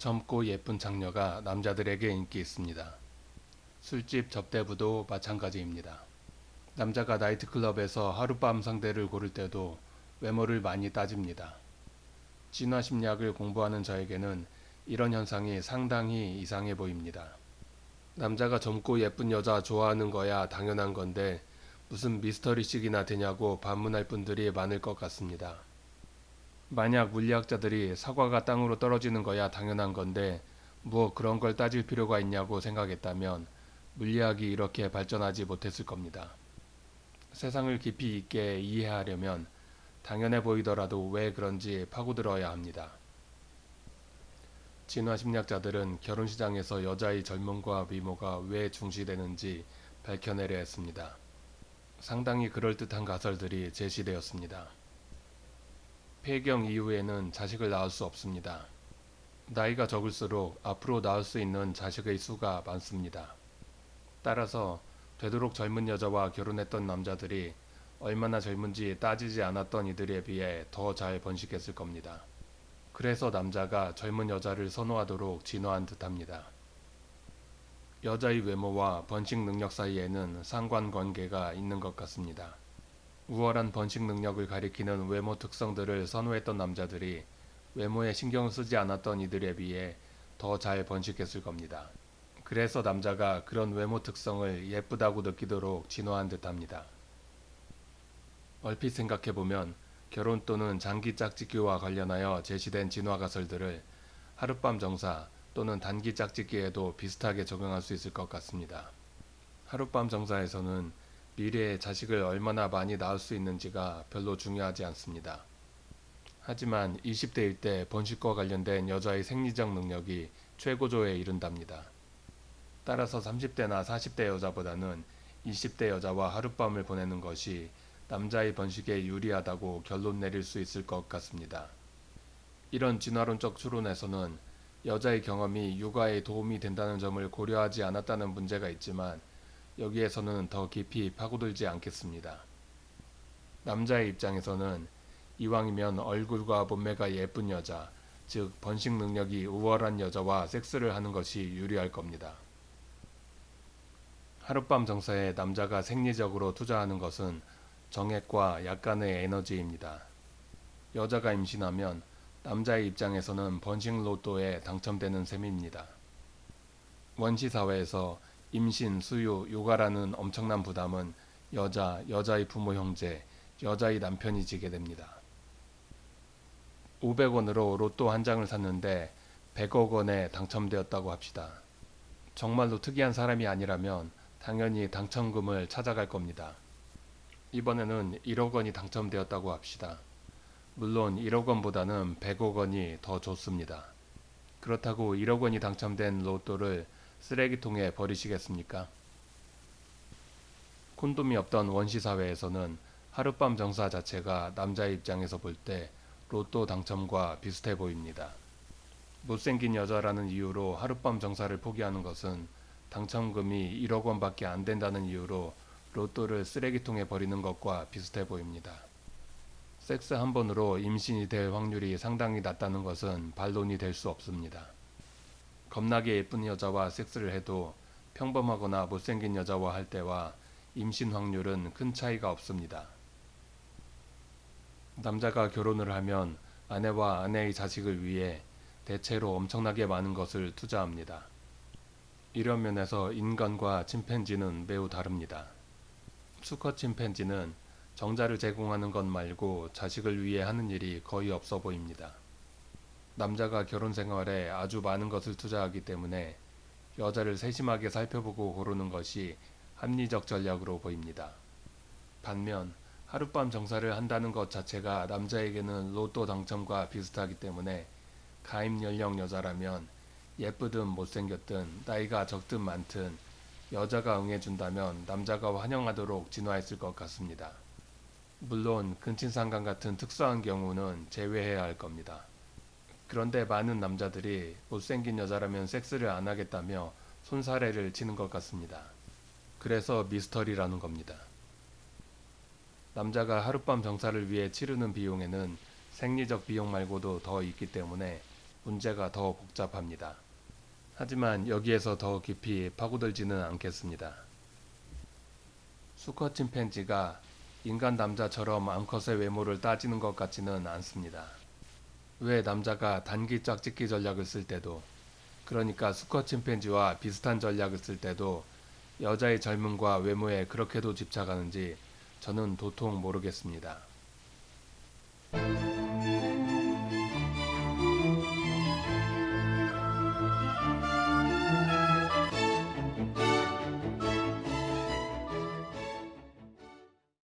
젊고 예쁜 장녀가 남자들에게 인기 있습니다. 술집 접대부도 마찬가지입니다. 남자가 나이트클럽에서 하룻밤 상대를 고를 때도 외모를 많이 따집니다. 진화 심리학을 공부하는 저에게는 이런 현상이 상당히 이상해 보입니다. 남자가 젊고 예쁜 여자 좋아하는 거야 당연한 건데 무슨 미스터리식이나 되냐고 반문할 분들이 많을 것 같습니다. 만약 물리학자들이 사과가 땅으로 떨어지는 거야 당연한 건데 뭐 그런 걸 따질 필요가 있냐고 생각했다면 물리학이 이렇게 발전하지 못했을 겁니다. 세상을 깊이 있게 이해하려면 당연해 보이더라도 왜 그런지 파고들어야 합니다. 진화 심리학자들은 결혼 시장에서 여자의 젊음과 미모가 왜 중시되는지 밝혀내려 했습니다. 상당히 그럴듯한 가설들이 제시되었습니다. 폐경 이후에는 자식을 낳을 수 없습니다. 나이가 적을수록 앞으로 낳을 수 있는 자식의 수가 많습니다. 따라서 되도록 젊은 여자와 결혼했던 남자들이 얼마나 젊은지 따지지 않았던 이들에 비해 더 잘 번식했을 겁니다. 그래서 남자가 젊은 여자를 선호하도록 진화한 듯합니다. 여자의 외모와 번식 능력 사이에는 상관관계가 있는 것 같습니다. 우월한 번식 능력을 가리키는 외모 특성들을 선호했던 남자들이 외모에 신경을 쓰지 않았던 이들에 비해 더 잘 번식했을 겁니다. 그래서 남자가 그런 외모 특성을 예쁘다고 느끼도록 진화한 듯합니다. 얼핏 생각해보면 결혼 또는 장기 짝짓기와 관련하여 제시된 진화 가설들을 하룻밤 정사 또는 단기 짝짓기에도 비슷하게 적용할 수 있을 것 같습니다. 하룻밤 정사에서는 미래에 자식을 얼마나 많이 낳을 수 있는지가 별로 중요하지 않습니다. 하지만 20대일 때 번식과 관련된 여자의 생리적 능력이 최고조에 이른답니다. 따라서 30대나 40대 여자보다는 20대 여자와 하룻밤을 보내는 것이 남자의 번식에 유리하다고 결론 내릴 수 있을 것 같습니다. 이런 진화론적 추론에서는 여자의 경험이 육아에 도움이 된다는 점을 고려하지 않았다는 문제가 있지만 여기에서는 더 깊이 파고들지 않겠습니다. 남자의 입장에서는 이왕이면 얼굴과 몸매가 예쁜 여자, 즉 번식 능력이 우월한 여자와 섹스를 하는 것이 유리할 겁니다. 하룻밤 정사에 남자가 생리적으로 투자하는 것은 정액과 약간의 에너지입니다. 여자가 임신하면 남자의 입장에서는 번식 로또에 당첨되는 셈입니다. 원시 사회에서 임신, 수유, 육아라는 엄청난 부담은 여자, 여자의 부모 형제, 여자의 남편이 지게 됩니다. 500원으로 로또 한 장을 샀는데 100억 원에 당첨되었다고 합시다. 정말로 특이한 사람이 아니라면 당연히 당첨금을 찾아갈 겁니다. 이번에는 1억 원이 당첨되었다고 합시다. 물론 1억 원보다는 100억 원이 더 좋습니다. 그렇다고 1억 원이 당첨된 로또를 쓰레기통에 버리시겠습니까? 콘돔이 없던 원시 사회에서는 하룻밤 정사 자체가 남자의 입장에서 볼 때 로또 당첨과 비슷해 보입니다. 못생긴 여자라는 이유로 하룻밤 정사를 포기하는 것은 당첨금이 1억 원밖에 안 된다는 이유로 로또를 쓰레기통에 버리는 것과 비슷해 보입니다. 섹스 한 번으로 임신이 될 확률이 상당히 낮다는 것은 반론이 될 수 없습니다. 겁나게 예쁜 여자와 섹스를 해도 평범하거나 못생긴 여자와 할 때와 임신 확률은 큰 차이가 없습니다. 남자가 결혼을 하면 아내와 아내의 자식을 위해 대체로 엄청나게 많은 것을 투자합니다. 이런 면에서 인간과 침팬지는 매우 다릅니다. 수컷 침팬지는 정자를 제공하는 것 말고 자식을 위해 하는 일이 거의 없어 보입니다. 남자가 결혼 생활에 아주 많은 것을 투자하기 때문에 여자를 세심하게 살펴보고 고르는 것이 합리적 전략으로 보입니다. 반면 하룻밤 정사를 한다는 것 자체가 남자에게는 로또 당첨과 비슷하기 때문에 가입 연령 여자라면 예쁘든 못생겼든 나이가 적든 많든 여자가 응해준다면 남자가 환영하도록 진화했을 것 같습니다. 물론 근친상간 같은 특수한 경우는 제외해야 할 겁니다. 그런데 많은 남자들이 못생긴 여자라면 섹스를 안 하겠다며 손사래를 치는 것 같습니다. 그래서 미스터리라는 겁니다. 남자가 하룻밤 정사를 위해 치르는 비용에는 생리적 비용 말고도 더 있기 때문에 문제가 더 복잡합니다. 하지만 여기에서 더 깊이 파고들지는 않겠습니다. 수컷 침팬지가 인간 남자처럼 암컷의 외모를 따지는 것 같지는 않습니다. 왜 남자가 단기 짝짓기 전략을 쓸 때도 그러니까 수컷 침팬지와 비슷한 전략을 쓸 때도 여자의 젊음과 외모에 그렇게도 집착하는지 저는 도통 모르겠습니다.